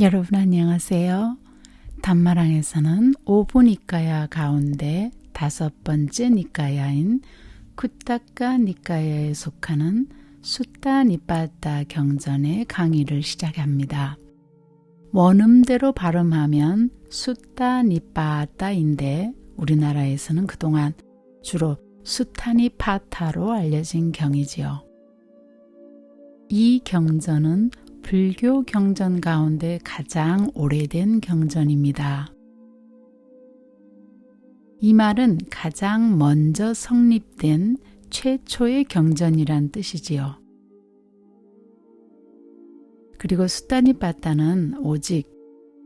여러분 안녕하세요. 단마랑에서는 5부 니까야 가운데 다섯 번째 니까야인 쿠타카 니까야에 속하는 수타 니빠따 경전의 강의를 시작합니다. 원음대로 발음하면 수타 니빠따인데 우리나라에서는 그동안 주로 수타니 파타로 알려진 경이지요. 이 경전은 불교 경전 가운데 가장 오래된 경전입니다. 이 말은 가장 먼저 성립된 최초의 경전이란 뜻이지요. 그리고 수다니바타는 오직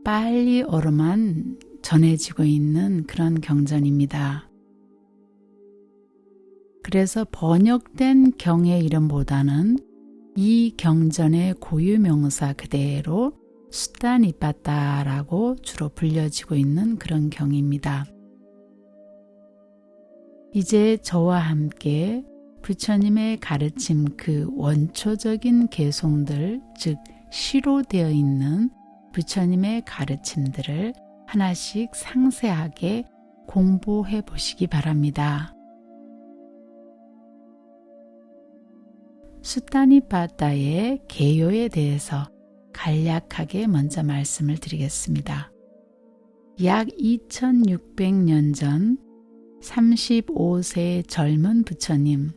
빨리어로만 전해지고 있는 그런 경전입니다. 그래서 번역된 경의 이름보다는 이 경전의 고유 명사 그대로 수다니빠따라고 주로 불려지고 있는 그런 경입니다. 이제 저와 함께 부처님의 가르침 그 원초적인 개송들, 즉 시로 되어 있는 부처님의 가르침들을 하나씩 상세하게 공부해 보시기 바랍니다. 수타니바다의 개요에 대해서 간략하게 먼저 말씀을 드리겠습니다. 약 2600년 전 35세 젊은 부처님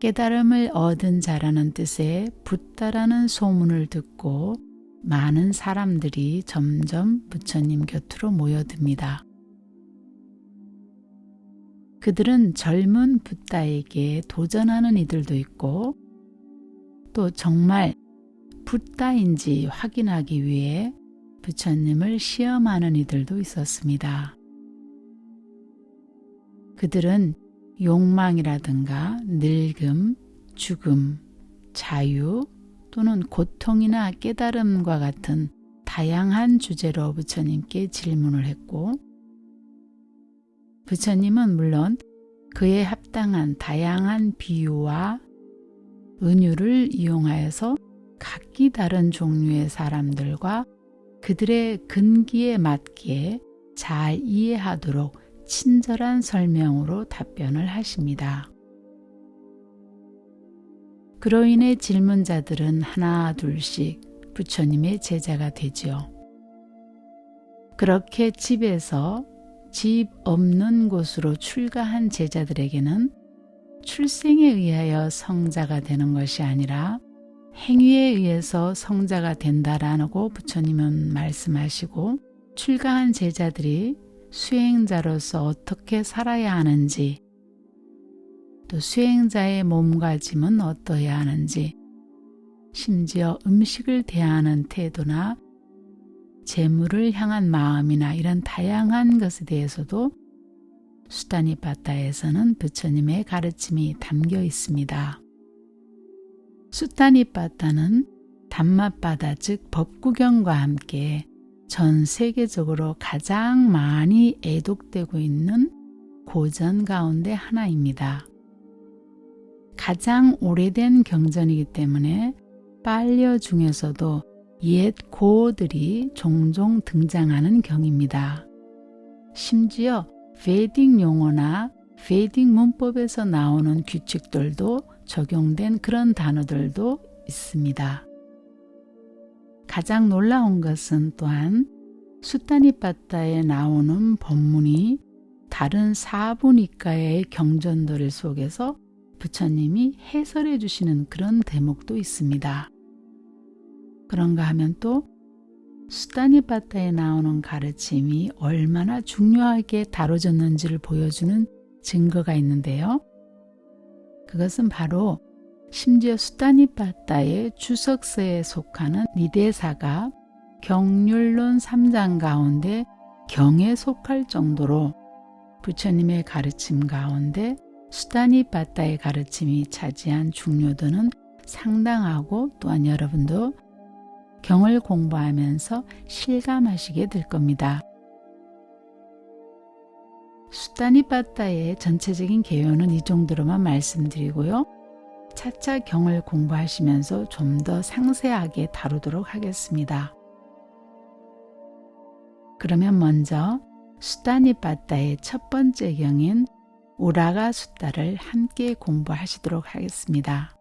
깨달음을 얻은 자라는 뜻의 붓다라는 소문을 듣고 많은 사람들이 점점 부처님 곁으로 모여듭니다. 그들은 젊은 붓다에게 도전하는 이들도 있고 또 정말 붓다인지 확인하기 위해 부처님을 시험하는 이들도 있었습니다. 그들은 욕망이라든가 늙음, 죽음, 자유 또는 고통이나 깨달음과 같은 다양한 주제로 부처님께 질문을 했고 부처님은 물론 그에 합당한 다양한 비유와 은유를 이용하여서 각기 다른 종류의 사람들과 그들의 근기에 맞게 잘 이해하도록 친절한 설명으로 답변을 하십니다. 그로 인해 질문자들은 하나 둘씩 부처님의 제자가 되지요. 그렇게 집에서 집 없는 곳으로 출가한 제자들에게는 출생에 의하여 성자가 되는 것이 아니라 행위에 의해서 성자가 된다라고 부처님은 말씀하시고 출가한 제자들이 수행자로서 어떻게 살아야 하는지 또 수행자의 몸가짐은 어떠해야 하는지 심지어 음식을 대하는 태도나 재물을 향한 마음이나 이런 다양한 것에 대해서도 수타니바타에서는 부처님의 가르침이 담겨 있습니다. 수타니바타는 담마바다 즉 법구경과 함께 전 세계적으로 가장 많이 애독되고 있는 고전 가운데 하나입니다. 가장 오래된 경전이기 때문에 빨려 중에서도 옛 고어들이 종종 등장하는 경입니다. 심지어 베딩 용어나 베딩 문법에서 나오는 규칙들도 적용된 그런 단어들도 있습니다. 가장 놀라운 것은 또한 수타니빠따에 나오는 법문이 다른 사부니까의 경전들 속에서 부처님이 해설해 주시는 그런 대목도 있습니다. 그런가 하면 또 수다니바타에 나오는 가르침이 얼마나 중요하게 다뤄졌는지를 보여주는 증거가 있는데요. 그것은 바로 심지어 수다니바타의 주석서에 속하는 니대사가 경률론 3장 가운데 경에 속할 정도로 부처님의 가르침 가운데 수다니바타의 가르침이 차지한 중요도는 상당하고 또한 여러분도 경을 공부하면서 실감하시게 될 겁니다. 수다니바타의 전체적인 개요는 이 정도로만 말씀드리고요. 차차 경을 공부하시면서 좀 더 상세하게 다루도록 하겠습니다. 그러면 먼저 수다니 빠따의 첫 번째 경인 우라가 수다를 함께 공부하시도록 하겠습니다.